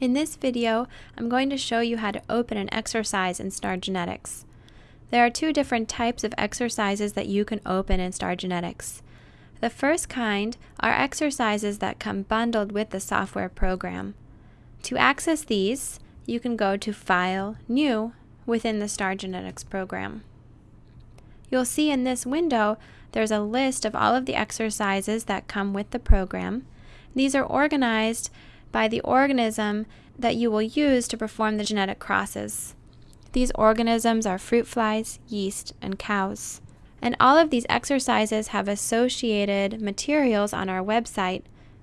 In this video, I'm going to show you how to open an exercise in Star Genetics. There are two different types of exercises that you can open in Star Genetics. The first kind are exercises that come bundled with the software program. To access these, you can go to File, New within the Star Genetics program. You'll see in this window there's a list of all of the exercises that come with the program. These are organized by the organism that you will use to perform the genetic crosses. These organisms are fruit flies, yeast, and cows. And all of these exercises have associated materials on our website,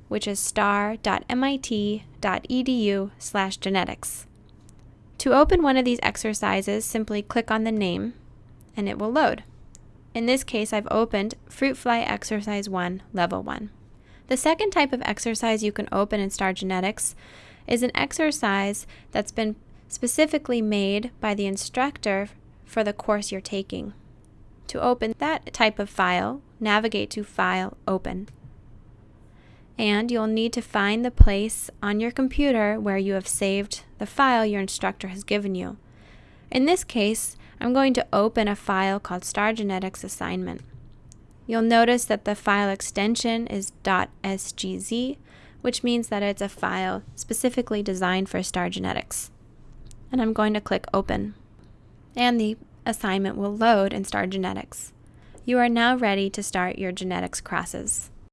which is star.mit.edu/genetics. To open one of these exercises, simply click on the name and it will load. In this case, I've opened Fruit Fly Exercise 1, Level 1. The second type of exercise you can open in Star Genetics is an exercise that's been specifically made by the instructor for the course you're taking. To open that type of file, navigate to File, Open. And you'll need to find the place on your computer where you have saved the file your instructor has given you. In this case, I'm going to open a file called Star Genetics Assignment. You'll notice that the file extension is .sgz, which means that it's a file specifically designed for star genetics. And I'm going to click Open. And the assignment will load in Star Genetics. You are now ready to start your genetics crosses.